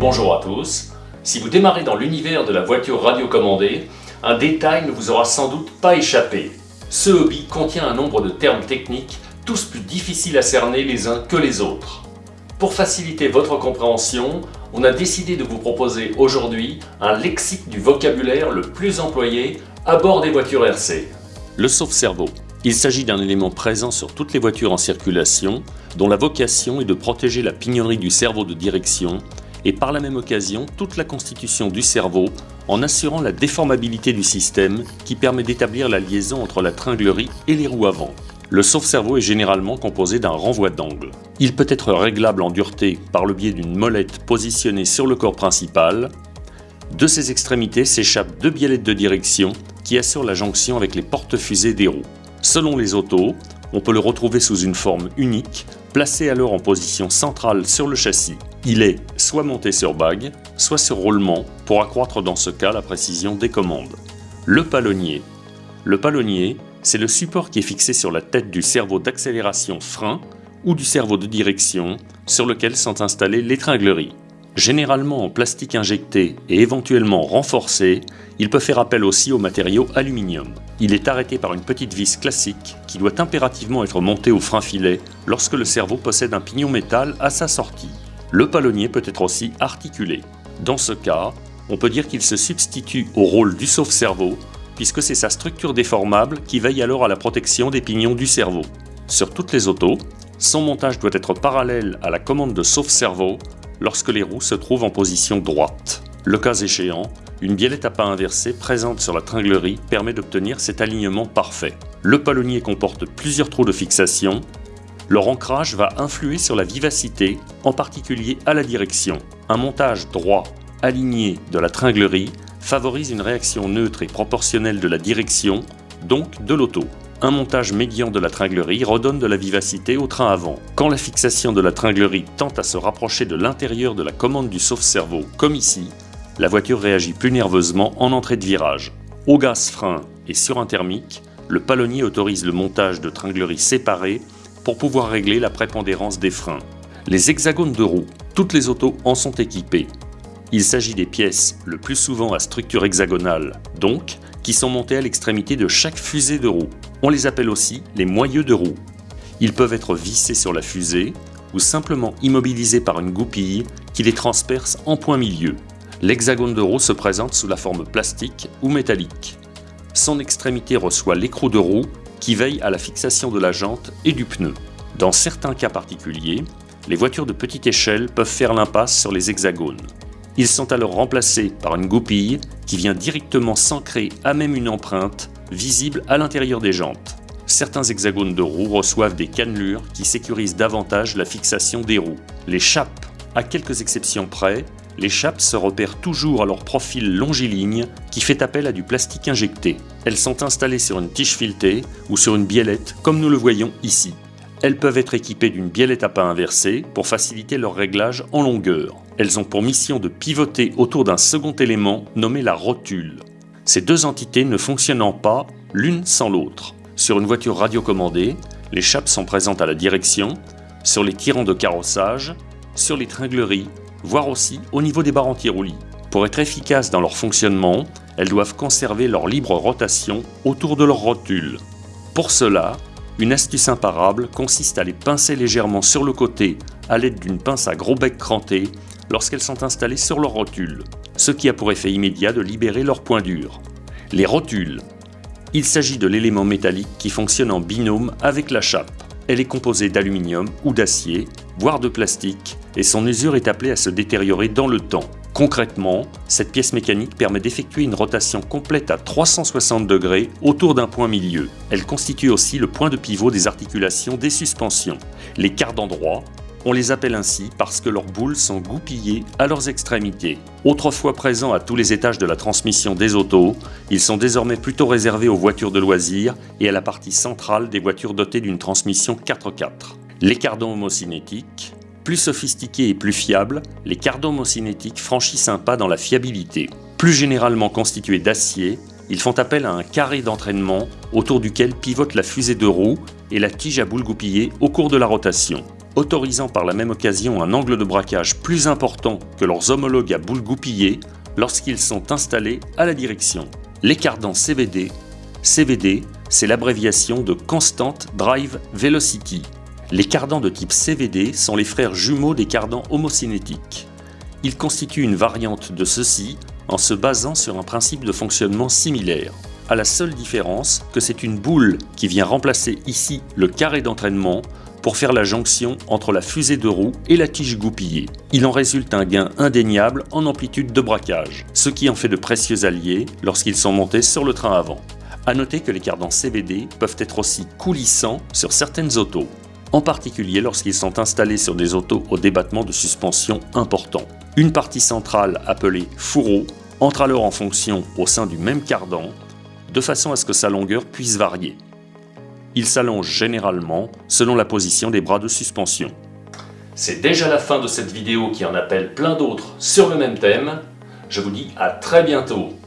Bonjour à tous. Si vous démarrez dans l'univers de la voiture radiocommandée, un détail ne vous aura sans doute pas échappé. Ce hobby contient un nombre de termes techniques, tous plus difficiles à cerner les uns que les autres. Pour faciliter votre compréhension, on a décidé de vous proposer aujourd'hui un lexique du vocabulaire le plus employé à bord des voitures RC. Le sauve-cerveau. Il s'agit d'un élément présent sur toutes les voitures en circulation, dont la vocation est de protéger la pignonnerie du cerveau de direction et par la même occasion toute la constitution du cerveau en assurant la déformabilité du système qui permet d'établir la liaison entre la tringlerie et les roues avant. Le sauve-cerveau est généralement composé d'un renvoi d'angle. Il peut être réglable en dureté par le biais d'une molette positionnée sur le corps principal. De ses extrémités s'échappent deux biellettes de direction qui assurent la jonction avec les porte-fusées des roues. Selon les autos, on peut le retrouver sous une forme unique, placé alors en position centrale sur le châssis. Il est soit monté sur bague, soit sur roulement, pour accroître dans ce cas la précision des commandes. Le palonnier. Le palonnier, c'est le support qui est fixé sur la tête du cerveau d'accélération frein ou du cerveau de direction sur lequel sont installées l'étranglerie. Généralement en plastique injecté et éventuellement renforcé, il peut faire appel aussi au matériau aluminium. Il est arrêté par une petite vis classique qui doit impérativement être montée au frein filet lorsque le cerveau possède un pignon métal à sa sortie. Le palonnier peut être aussi articulé. Dans ce cas, on peut dire qu'il se substitue au rôle du sauve-cerveau puisque c'est sa structure déformable qui veille alors à la protection des pignons du cerveau. Sur toutes les autos, son montage doit être parallèle à la commande de sauve-cerveau lorsque les roues se trouvent en position droite. Le cas échéant, une biellette à pas inversée présente sur la tringlerie permet d'obtenir cet alignement parfait. Le palonnier comporte plusieurs trous de fixation. Leur ancrage va influer sur la vivacité, en particulier à la direction. Un montage droit, aligné de la tringlerie favorise une réaction neutre et proportionnelle de la direction, donc de l'auto. Un montage médian de la tringlerie redonne de la vivacité au train avant. Quand la fixation de la tringlerie tente à se rapprocher de l'intérieur de la commande du sauve-cerveau, comme ici, la voiture réagit plus nerveusement en entrée de virage. Au gaz frein et sur un thermique, le palonnier autorise le montage de tringleries séparées pour pouvoir régler la prépondérance des freins. Les hexagones de roues, toutes les autos en sont équipées. Il s'agit des pièces le plus souvent à structure hexagonale, donc qui sont montées à l'extrémité de chaque fusée de roue. On les appelle aussi les moyeux de roue. Ils peuvent être vissés sur la fusée ou simplement immobilisés par une goupille qui les transperce en point milieu. L'hexagone de roue se présente sous la forme plastique ou métallique. Son extrémité reçoit l'écrou de roue qui veille à la fixation de la jante et du pneu. Dans certains cas particuliers, les voitures de petite échelle peuvent faire l'impasse sur les hexagones. Ils sont alors remplacés par une goupille qui vient directement s'ancrer à même une empreinte visible à l'intérieur des jantes. Certains hexagones de roues reçoivent des cannelures qui sécurisent davantage la fixation des roues. Les chapes, à quelques exceptions près, les chapes se repèrent toujours à leur profil longiligne qui fait appel à du plastique injecté. Elles sont installées sur une tige filetée ou sur une biellette comme nous le voyons ici. Elles peuvent être équipées d'une biellette à pas inversée pour faciliter leur réglage en longueur. Elles ont pour mission de pivoter autour d'un second élément nommé la rotule. Ces deux entités ne fonctionnant pas l'une sans l'autre. Sur une voiture radiocommandée, les chapes sont présentes à la direction, sur les tirants de carrossage, sur les tringleries, voire aussi au niveau des barres anti-roulis. Pour être efficaces dans leur fonctionnement, elles doivent conserver leur libre rotation autour de leur rotule. Pour cela, une astuce imparable consiste à les pincer légèrement sur le côté à l'aide d'une pince à gros bec cranté lorsqu'elles sont installées sur leur rotule, ce qui a pour effet immédiat de libérer leur point dur. Les rotules. Il s'agit de l'élément métallique qui fonctionne en binôme avec la chape. Elle est composée d'aluminium ou d'acier, voire de plastique, et son usure est appelée à se détériorer dans le temps. Concrètement, cette pièce mécanique permet d'effectuer une rotation complète à 360 degrés autour d'un point milieu. Elle constitue aussi le point de pivot des articulations des suspensions. Les quarts d'endroit, on les appelle ainsi parce que leurs boules sont goupillées à leurs extrémités. Autrefois présents à tous les étages de la transmission des autos, ils sont désormais plutôt réservés aux voitures de loisirs et à la partie centrale des voitures dotées d'une transmission 4x4. Les cardans homocinétiques, plus sophistiqués et plus fiables, les cardans homocinétiques franchissent un pas dans la fiabilité. Plus généralement constitués d'acier, ils font appel à un carré d'entraînement autour duquel pivote la fusée de roue et la tige à boule goupillée au cours de la rotation. Autorisant par la même occasion un angle de braquage plus important que leurs homologues à boule goupillée lorsqu'ils sont installés à la direction. Les cardans CVD CVD, c'est l'abréviation de Constant Drive Velocity. Les cardans de type CVD sont les frères jumeaux des cardans homocinétiques. Ils constituent une variante de ceux-ci en se basant sur un principe de fonctionnement similaire, à la seule différence que c'est une boule qui vient remplacer ici le carré d'entraînement pour faire la jonction entre la fusée de roue et la tige goupillée. Il en résulte un gain indéniable en amplitude de braquage, ce qui en fait de précieux alliés lorsqu'ils sont montés sur le train avant. A noter que les cardans CVD peuvent être aussi coulissants sur certaines autos, en particulier lorsqu'ils sont installés sur des autos au débattement de suspension important. Une partie centrale appelée fourreau entre alors en fonction au sein du même cardan, de façon à ce que sa longueur puisse varier. Il s'allonge généralement selon la position des bras de suspension. C'est déjà la fin de cette vidéo qui en appelle plein d'autres sur le même thème. Je vous dis à très bientôt